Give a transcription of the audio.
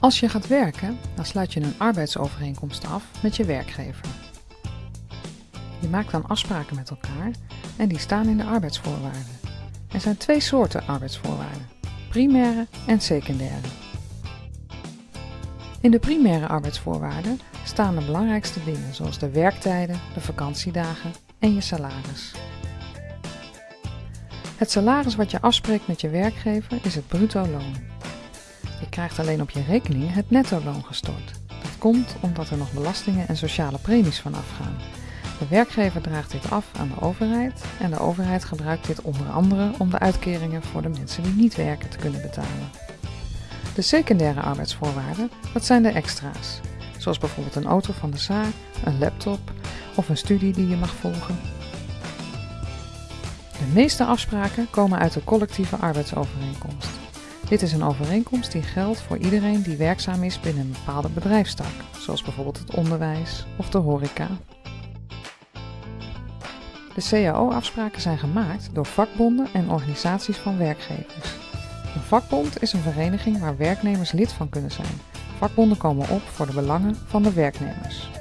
Als je gaat werken, dan sluit je een arbeidsovereenkomst af met je werkgever. Je maakt dan afspraken met elkaar en die staan in de arbeidsvoorwaarden. Er zijn twee soorten arbeidsvoorwaarden: primaire en secundaire. In de primaire arbeidsvoorwaarden staan de belangrijkste dingen zoals de werktijden, de vakantiedagen en je salaris. Het salaris wat je afspreekt met je werkgever is het bruto loon. Krijgt alleen op je rekening het netto loon gestort. Dat komt omdat er nog belastingen en sociale premies van afgaan. De werkgever draagt dit af aan de overheid en de overheid gebruikt dit onder andere om de uitkeringen voor de mensen die niet werken te kunnen betalen. De secundaire arbeidsvoorwaarden, dat zijn de extra's, zoals bijvoorbeeld een auto van de zaak, een laptop of een studie die je mag volgen. De meeste afspraken komen uit de collectieve arbeidsovereenkomst. Dit is een overeenkomst die geldt voor iedereen die werkzaam is binnen een bepaalde bedrijfstak, zoals bijvoorbeeld het onderwijs of de horeca. De CAO-afspraken zijn gemaakt door vakbonden en organisaties van werkgevers. Een vakbond is een vereniging waar werknemers lid van kunnen zijn. Vakbonden komen op voor de belangen van de werknemers.